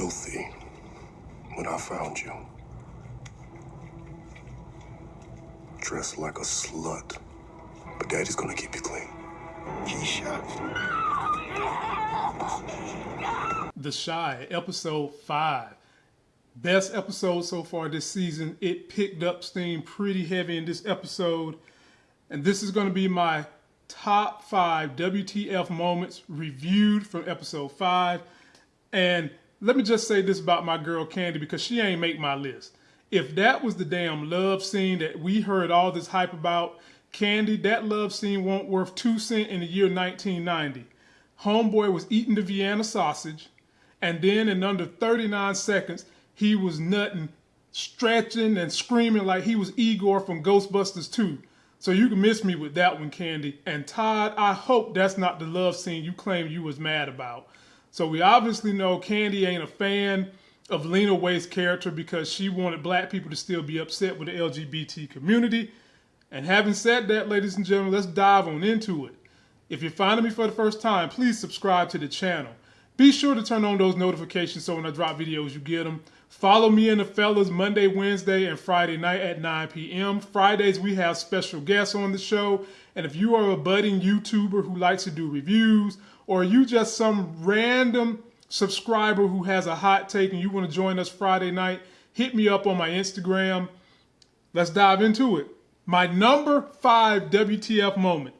filthy when I found you. Dressed like a slut. But daddy's gonna keep you clean. Keisha. The Chi, episode five. Best episode so far this season. It picked up steam pretty heavy in this episode. And this is going to be my top five WTF moments reviewed from episode five. And let me just say this about my girl Candy because she ain't make my list. If that was the damn love scene that we heard all this hype about, Candy, that love scene won't worth two cent in the year 1990. Homeboy was eating the Vienna sausage, and then in under 39 seconds, he was nutting, stretching, and screaming like he was Igor from Ghostbusters 2. So you can miss me with that one, Candy. And Todd, I hope that's not the love scene you claim you was mad about. So we obviously know Candy ain't a fan of Lena Waithe's character because she wanted black people to still be upset with the LGBT community. And having said that, ladies and gentlemen, let's dive on into it. If you're finding me for the first time, please subscribe to the channel. Be sure to turn on those notifications so when I drop videos, you get them. Follow me and the fellas Monday, Wednesday, and Friday night at 9 p.m. Fridays, we have special guests on the show. And if you are a budding YouTuber who likes to do reviews, or you just some random subscriber who has a hot take and you want to join us Friday night, hit me up on my Instagram. Let's dive into it. My number five WTF moment.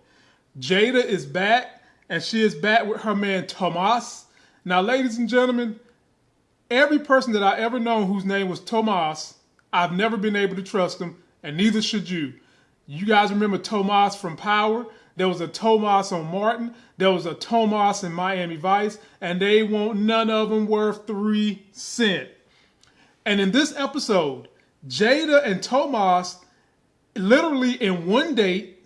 Jada is back, and she is back with her man Tomas. Now, ladies and gentlemen, every person that I ever known whose name was Tomas, I've never been able to trust them, and neither should you. You guys remember Tomas from Power? There was a Tomas on Martin. There was a Tomas in Miami Vice, and they want none of them worth three cent. And in this episode, Jada and Tomas literally in one date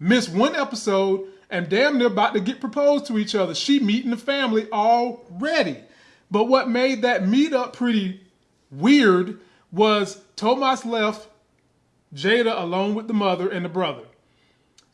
miss one episode and damn near about to get proposed to each other. She meeting the family already. But what made that meetup pretty weird was Tomas left Jada alone with the mother and the brother.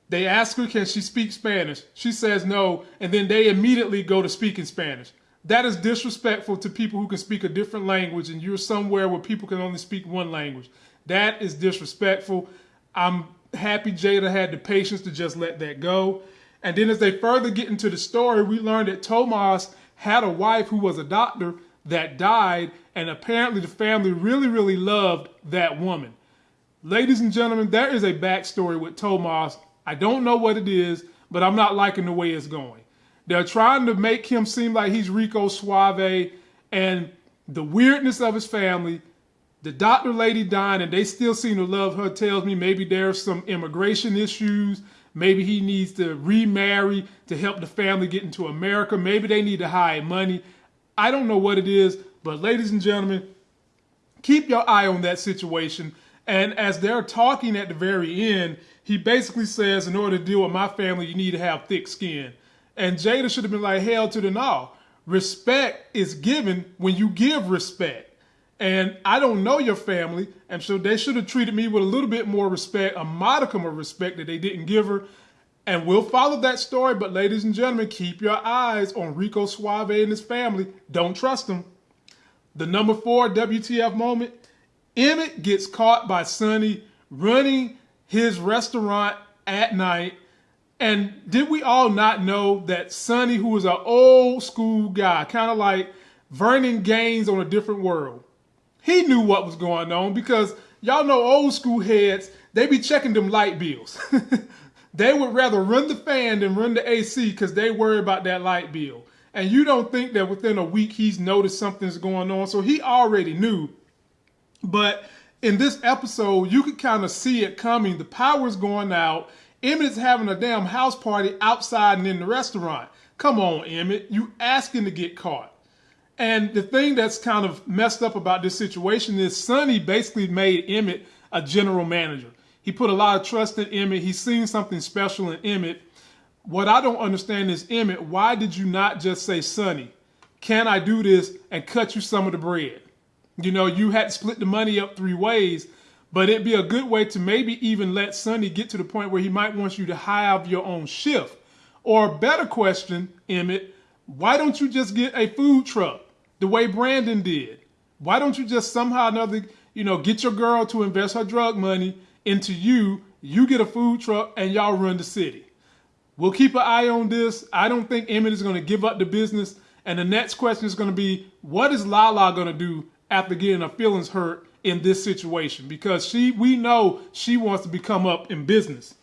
They ask her, can she speak Spanish? She says no, and then they immediately go to speaking Spanish. That is disrespectful to people who can speak a different language, and you're somewhere where people can only speak one language. That is disrespectful. I'm happy Jada had the patience to just let that go. And then as they further get into the story, we learned that Tomas had a wife who was a doctor that died, and apparently the family really, really loved that woman. Ladies and gentlemen, there is a backstory with Tomas. I don't know what it is, but I'm not liking the way it's going. They're trying to make him seem like he's Rico Suave, and the weirdness of his family the doctor lady dying and they still seem to love her tells me maybe there's some immigration issues. Maybe he needs to remarry to help the family get into America. Maybe they need to hide money. I don't know what it is, but ladies and gentlemen, keep your eye on that situation. And as they're talking at the very end, he basically says, in order to deal with my family, you need to have thick skin. And Jada should have been like, hell to the no. Respect is given when you give respect. And I don't know your family, and so they should have treated me with a little bit more respect, a modicum of respect that they didn't give her. And we'll follow that story, but ladies and gentlemen, keep your eyes on Rico Suave and his family. Don't trust them. The number four WTF moment, Emmett gets caught by Sonny running his restaurant at night. And did we all not know that Sonny, who was an old school guy, kind of like Vernon Gaines on a different world, he knew what was going on because y'all know old school heads, they be checking them light bills. they would rather run the fan than run the AC because they worry about that light bill. And you don't think that within a week he's noticed something's going on. So he already knew. But in this episode, you could kind of see it coming. The power's going out. Emmett's having a damn house party outside and in the restaurant. Come on, Emmett. You asking to get caught. And the thing that's kind of messed up about this situation is Sonny basically made Emmett a general manager. He put a lot of trust in Emmett. He's seen something special in Emmett. What I don't understand is, Emmett, why did you not just say, Sonny, can I do this and cut you some of the bread? You know, you had to split the money up three ways, but it'd be a good way to maybe even let Sonny get to the point where he might want you to have your own shift. Or better question, Emmett, why don't you just get a food truck? the way Brandon did? Why don't you just somehow another, you know, get your girl to invest her drug money into you? You get a food truck and y'all run the city. We'll keep an eye on this. I don't think Emmett is going to give up the business. And the next question is going to be, what is Lala going to do after getting her feelings hurt in this situation? Because she, we know she wants to become up in business.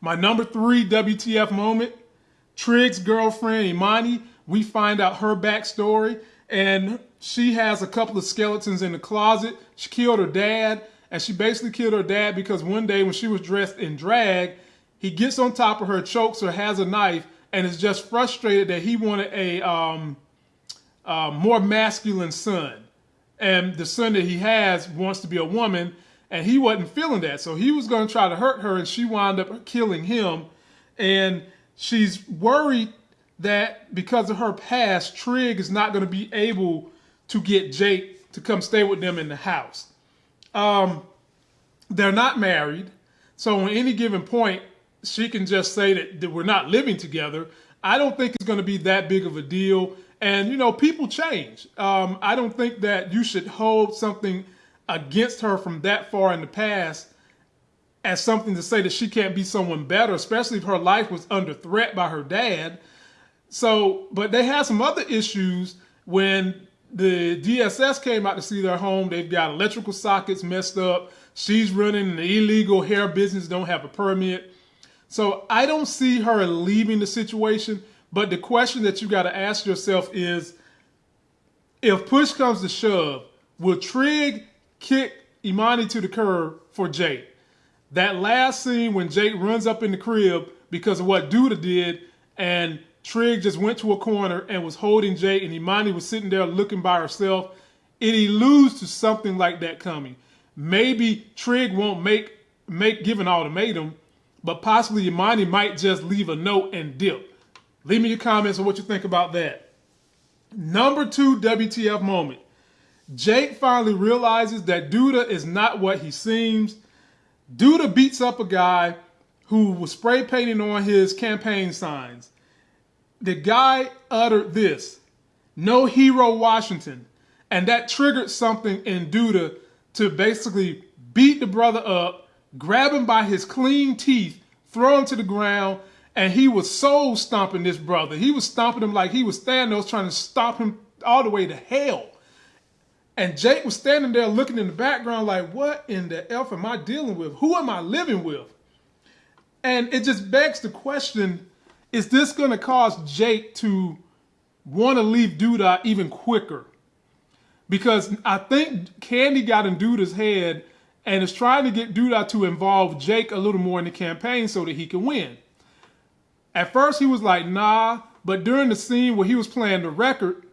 My number three WTF moment, Trig's girlfriend Imani. We find out her backstory, and she has a couple of skeletons in the closet. She killed her dad, and she basically killed her dad because one day when she was dressed in drag, he gets on top of her, chokes her, has a knife, and is just frustrated that he wanted a um, uh, more masculine son. And the son that he has wants to be a woman, and he wasn't feeling that. So he was going to try to hurt her, and she wound up killing him. And she's worried that because of her past, Trig is not going to be able to get Jake to come stay with them in the house. Um, they're not married, so on any given point, she can just say that, that we're not living together. I don't think it's going to be that big of a deal. And, you know, people change. Um, I don't think that you should hold something against her from that far in the past as something to say that she can't be someone better, especially if her life was under threat by her dad. So, but they had some other issues when the DSS came out to see their home. They've got electrical sockets messed up. She's running an illegal hair business, don't have a permit. So I don't see her leaving the situation. But the question that you got to ask yourself is if push comes to shove, will Trig kick Imani to the curb for Jake? That last scene when Jake runs up in the crib because of what Douda did, and Trig just went to a corner and was holding Jake, and Imani was sitting there looking by herself. It alludes to something like that coming. Maybe Trig won't make make give an ultimatum, but possibly Imani might just leave a note and dip. Leave me your comments on what you think about that. Number two WTF moment. Jake finally realizes that Douda is not what he seems. Douda beats up a guy who was spray painting on his campaign signs. The guy uttered this, no hero Washington. And that triggered something in Douda to basically beat the brother up, grab him by his clean teeth, throw him to the ground, and he was soul stomping this brother. He was stomping him like he was standing Thanos trying to stop him all the way to hell. And Jake was standing there looking in the background like, what in the F am I dealing with? Who am I living with? And it just begs the question, is this going to cause Jake to want to leave Douda even quicker? Because I think Candy got in Douda's head and is trying to get Douda to involve Jake a little more in the campaign so that he can win. At first he was like, nah, but during the scene where he was playing the record,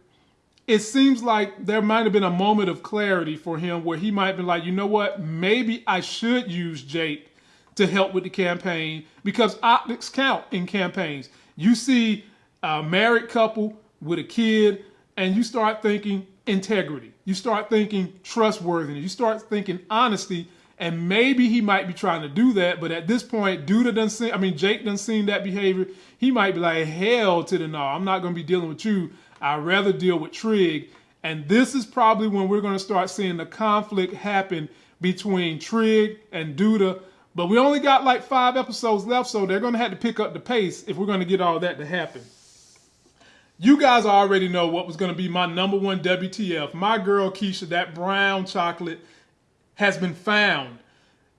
it seems like there might have been a moment of clarity for him where he might be like, you know what, maybe I should use Jake to help with the campaign because optics count in campaigns. You see a married couple with a kid and you start thinking integrity. You start thinking trustworthiness. You start thinking honesty. And maybe he might be trying to do that, but at this point, Douda doesn't see, I mean, Jake doesn't see that behavior. He might be like, hell to the no, I'm not going to be dealing with you. I'd rather deal with Trig. And this is probably when we're going to start seeing the conflict happen between Trig and Douda. But we only got like five episodes left, so they're going to have to pick up the pace if we're going to get all that to happen. You guys already know what was going to be my number one WTF. My girl Keisha, that brown chocolate, has been found.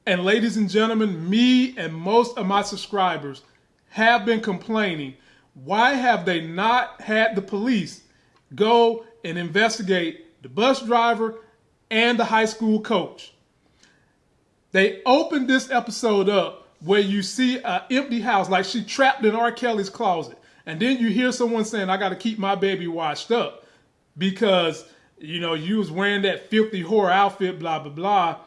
And ladies and gentlemen, me and most of my subscribers have been complaining why have they not had the police go and investigate the bus driver and the high school coach? They opened this episode up where you see an empty house, like she trapped in R. Kelly's closet. And then you hear someone saying, I got to keep my baby washed up because, you know, you was wearing that filthy whore outfit, blah, blah, blah.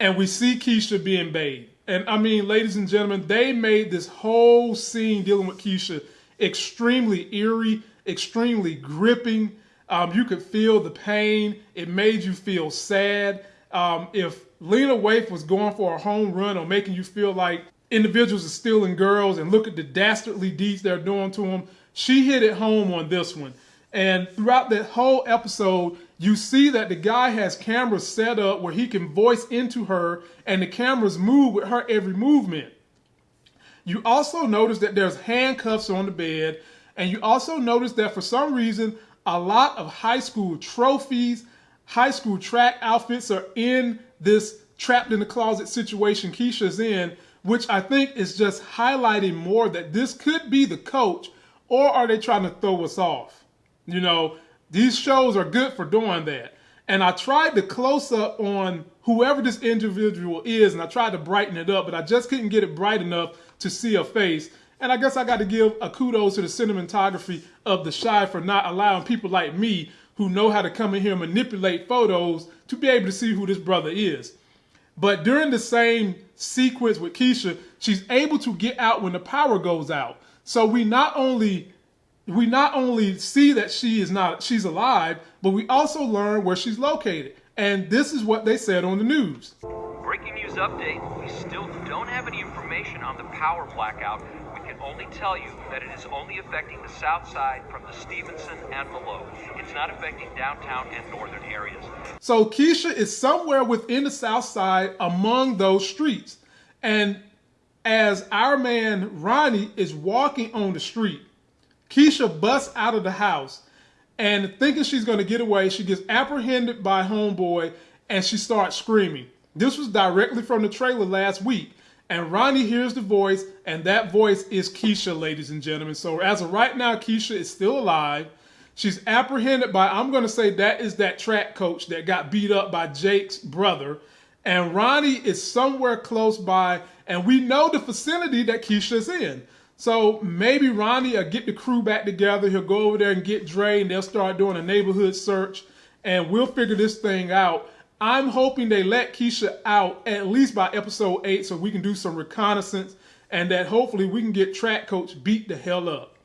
And we see Keisha being bathed. And I mean, ladies and gentlemen, they made this whole scene dealing with Keisha extremely eerie, extremely gripping. Um, you could feel the pain. It made you feel sad. Um, if Lena Waithe was going for a home run or making you feel like individuals are stealing girls and look at the dastardly deeds they're doing to them, she hit it home on this one. And throughout the whole episode, you see that the guy has cameras set up where he can voice into her and the cameras move with her every movement. You also notice that there's handcuffs on the bed, and you also notice that for some reason, a lot of high school trophies, high school track outfits are in this trapped in the closet situation Keisha's in, which I think is just highlighting more that this could be the coach, or are they trying to throw us off? You know, these shows are good for doing that. And I tried to close up on whoever this individual is, and I tried to brighten it up, but I just couldn't get it bright enough to see a face. And I guess I got to give a kudos to the cinematography of The Chi for not allowing people like me who know how to come in here and manipulate photos to be able to see who this brother is. But during the same sequence with Keisha, she's able to get out when the power goes out. So we not only we not only see that she is not she's alive, but we also learn where she's located. And this is what they said on the news. Breaking news update. We still don't have any information on the power blackout. We can only tell you that it is only affecting the south side from the Stevenson and below. It's not affecting downtown and northern areas. So Keisha is somewhere within the south side among those streets. And as our man Ronnie is walking on the street, Keisha busts out of the house and thinking she's going to get away, she gets apprehended by Homeboy and she starts screaming. This was directly from the trailer last week. And Ronnie hears the voice, and that voice is Keisha, ladies and gentlemen. So as of right now, Keisha is still alive. She's apprehended by, I'm going to say that is that track coach that got beat up by Jake's brother. And Ronnie is somewhere close by, and we know the vicinity that Keisha's in. So maybe Ronnie will get the crew back together. He'll go over there and get Dre, and they'll start doing a neighborhood search, and we'll figure this thing out. I'm hoping they let Keisha out at least by episode eight, so we can do some reconnaissance, and that hopefully we can get Track Coach beat the hell up.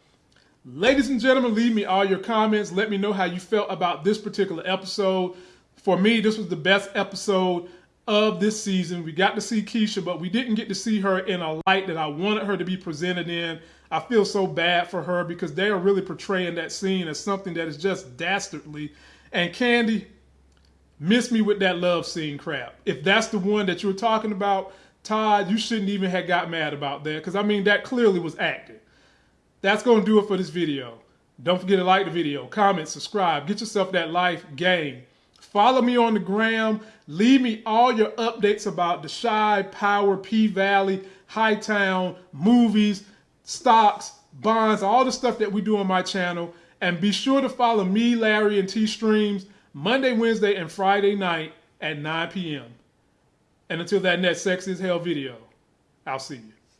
Ladies and gentlemen, leave me all your comments. Let me know how you felt about this particular episode. For me, this was the best episode of this season. We got to see Keisha, but we didn't get to see her in a light that I wanted her to be presented in. I feel so bad for her because they are really portraying that scene as something that is just dastardly. And Candy, miss me with that love scene crap. If that's the one that you were talking about, Todd, you shouldn't even have got mad about that because I mean that clearly was acting. That's going to do it for this video. Don't forget to like the video, comment, subscribe, get yourself that life game. Follow me on the gram. Leave me all your updates about the Chi, Power, P Valley, Hightown, movies, stocks, bonds, all the stuff that we do on my channel. And be sure to follow me, Larry, and T Streams Monday, Wednesday, and Friday night at 9 p.m. And until that next Sex is Hell video, I'll see you.